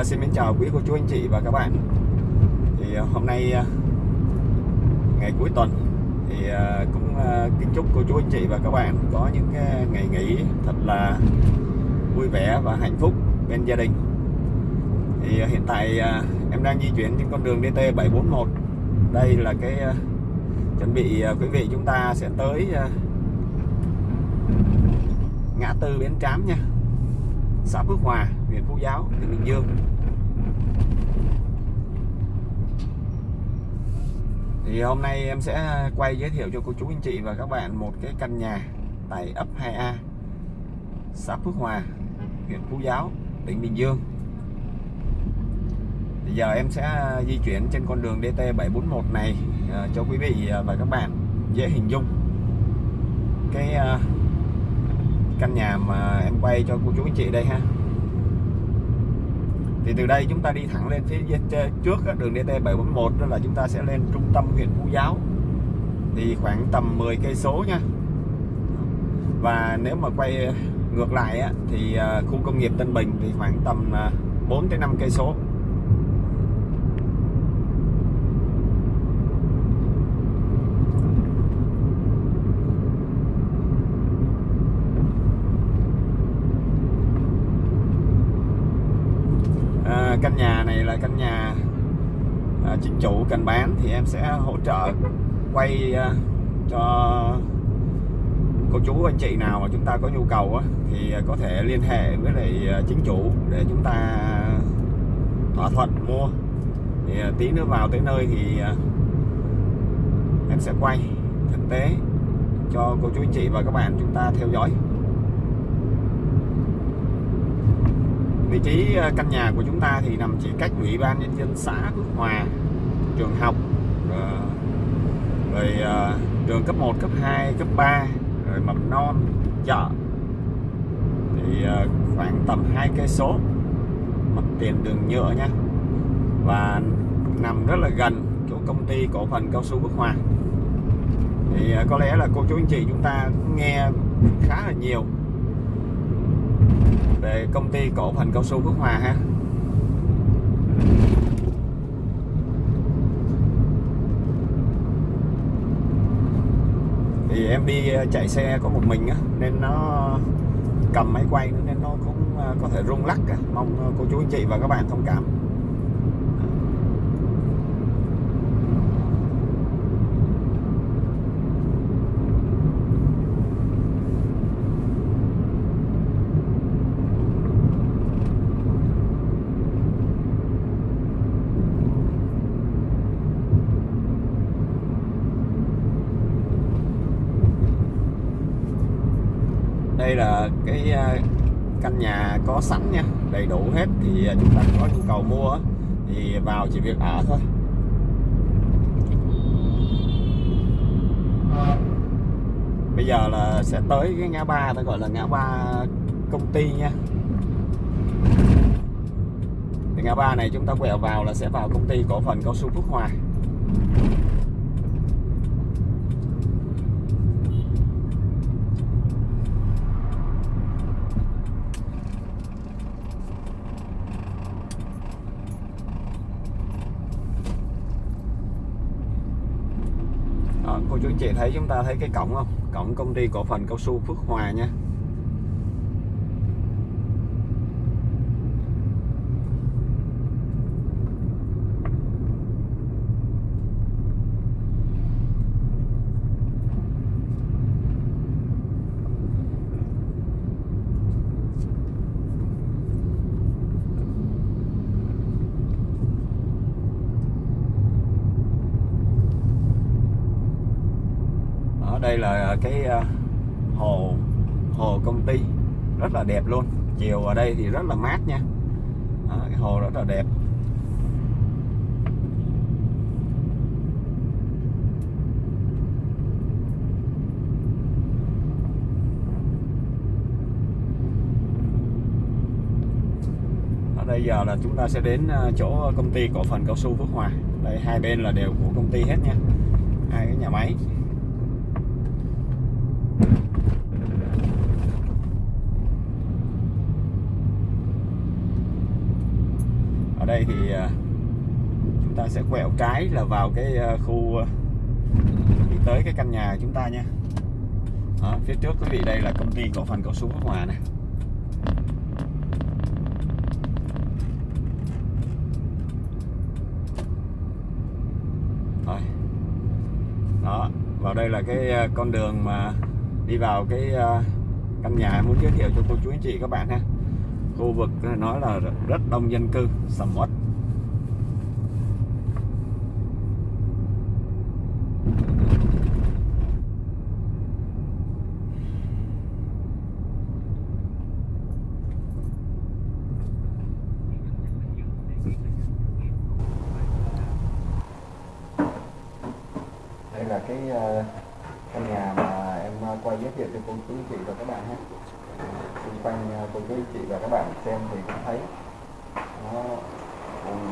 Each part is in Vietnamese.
À, xin mến chào quý cô chú anh chị và các bạn. Thì à, hôm nay à, ngày cuối tuần thì à, cũng kính chúc cô chú anh chị và các bạn có những cái ngày nghỉ thật là vui vẻ và hạnh phúc bên gia đình. Thì hiện tại em đang di chuyển trên con đường DT 741 đây là cái chuẩn bị quý vị chúng ta sẽ tới ngã tư Bến Trám nha. Xã Phước Hòa huyện Phú Giáo tỉnh Bình Dương thì hôm nay em sẽ quay giới thiệu cho cô chú anh chị và các bạn một cái căn nhà tại ấp 2A xã Phước Hòa, huyện Phú Giáo, tỉnh Bình Dương. Thì giờ em sẽ di chuyển trên con đường DT 741 này à, cho quý vị và các bạn dễ hình dung. Cái à, căn nhà mà em quay cho cô chú anh chị đây ha thì từ đây chúng ta đi thẳng lên phía trước đường DT 741 đó là chúng ta sẽ lên trung tâm huyện Phú Giáo. Thì khoảng tầm 10 cây số nha. Và nếu mà quay ngược lại thì à, khu công nghiệp Tân Bình thì khoảng tầm à, 4 tới 5 cây số à, căn nhà này là căn nhà à, chính chủ cần bán thì em sẽ hỗ trợ quay à, cho cô chú anh chị nào mà chúng ta có nhu cầu á, thì có thể liên hệ với lại à, chính chủ để chúng ta thỏa thuận mua. Thì à, tí nữa vào tới nơi thì à, em sẽ quay thực tế cho cô chú anh chị và các bạn chúng ta theo dõi. Vị trí ờ, căn nhà của chúng ta thì nằm chỉ cách ủy ban nhân dân xã Phước Hòa, trường học ờ, rồi ờ, trường cấp 1 cấp 2 cấp 3 rồi mầm non, chợ. Thì khoảng tầm hai cây số mặt tiền đường nhựa nha. Và nằm rất là gần chỗ công ty cổ phần cao su Phước Hòa. Thì có lẽ là cô chú anh chị chúng ta nghe khá là nhiều về công ty cổ phần cao su Phước Hòa ha. Thì em đi ờ, chạy xe có một mình á, nên nó cầm máy quay, nên nó cũng ờ, có thể rung lắc mong ờ, cô chú anh chị và các bạn thông cảm. Đây là cái à, căn nhà có sẵn nha, đầy đủ hết thì à, chúng ta có nhu cầu mua thì vào chỉ việc ở thôi. Bây giờ là sẽ tới cái ngã ba, ta gọi là ngã ba công ty nha. Thì ngã ba này chúng ta quẹo vào là sẽ vào công ty cổ phần cao su Phước Hòa. Ờ, cô chú chị thấy chúng ta thấy cái cổng không? Cổng công ty cổ phần cao su Phước Hòa nha. Đây là cái ờ, hồ hồ công ty. Rất là đẹp luôn. Chiều ở đây thì rất là mát nha. À, cái hồ rất là đẹp. Ở đây giờ là chúng ta sẽ đến ờ, chỗ công ty cổ phần cao su Phước Hòa. Đây hai bên là đều của công ty hết nha. Hai cái nhà máy. Đây thì à, chúng ta sẽ quẹo trái là vào cái à, khu à, đi tới cái căn nhà của chúng ta nha. Đó, phía trước quý vị đây là công ty cổ phần cao su Phước Hòa này rồi. Đó vào đây là cái con đường mà đi vào cái căn nhà muốn giới thiệu cho cô chú anh chị các bạn ha khu vực nói là rất đông dân cư, sầm uất. Đây là cái ờ, căn nhà mà em ờ, quay giới thiệu cho cô chú chị và các bạn ha xung quanh à, cô chú chị và các bạn xem thì cũng thấy nó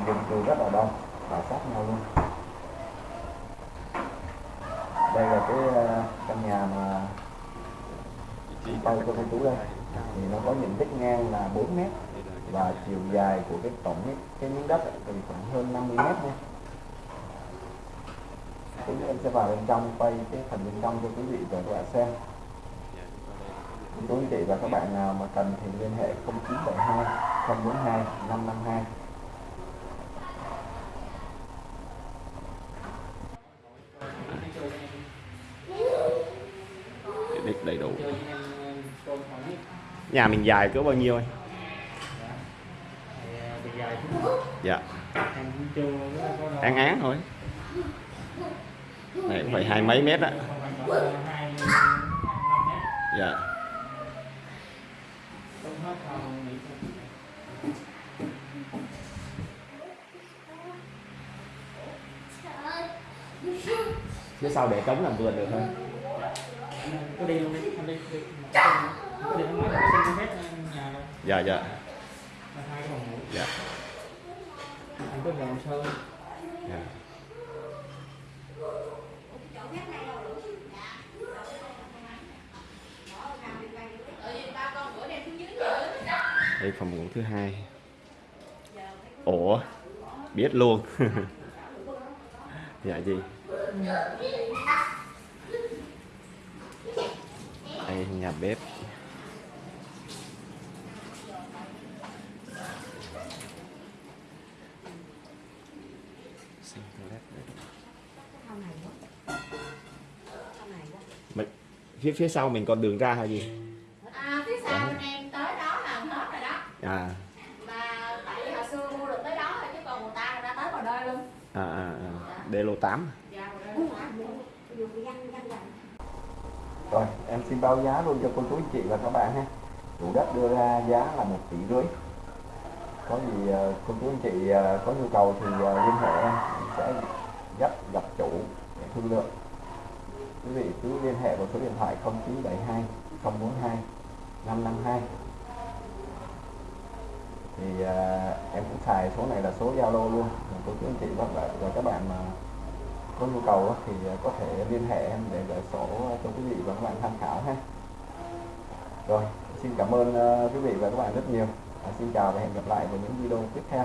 dùng từ rất là đông và sát nhau luôn. Đây là cái à, căn nhà mà chị quay cô chú đây. Thì nó có diện tích ngang là 4 mét và chiều dài của cái tổng cái, cái miếng đất thì khoảng hơn 50 mét nha Tí em sẽ vào bên trong quay cái phần bên trong cho quý vị và các bạn xem quý chị và các bạn nào mà cần thì liên hệ 0972 042 552 Tiện ích đầy đủ. Nhà mình dài cỡ bao nhiêu anh? Dạ. Án án thôi. Này cũng phải hai mấy mét á. Dạ phía sau để trống làm vườn được không? Có đi luôn đi anh đi đi đi không nói phép nhà đâu dạ. Dạ. Là hai cái phòng ngủ dạ. Anh có vào sơn dạ đây phòng ngủ thứ hai. Ủa? Biết luôn. Dạ gì đây nhà bếp. Xin toilet đây. Mình, phía phía sau mình còn đường ra hay gì à Mà tại vì hồi xưa mua được tới đó rồi chứ còn người ta đã tới vào đây luôn à à, à. đê lô 8 Dạ, vào đây Rồi, em xin báo giá luôn cho cô chú anh chị và các bạn ha. Chủ đất đưa ra giá là một tỷ rưỡi. Có gì ờ, cô chú anh chị ờ, có nhu cầu thì ờ, liên hệ em Em sẽ dắt gặp chủ để thương lượng. Quý vị cứ liên hệ vào số điện thoại 0972 042 552. Thì à, em cũng xài số này là số Zalo luôn. Cô chú anh chị và, và các bạn mà có nhu cầu thì à, có thể liên hệ em để gửi sổ cho quý vị và các bạn tham khảo ha. Rồi xin cảm ơn à, quý vị và các bạn rất nhiều. À, xin chào và hẹn gặp lại vào những video tiếp theo.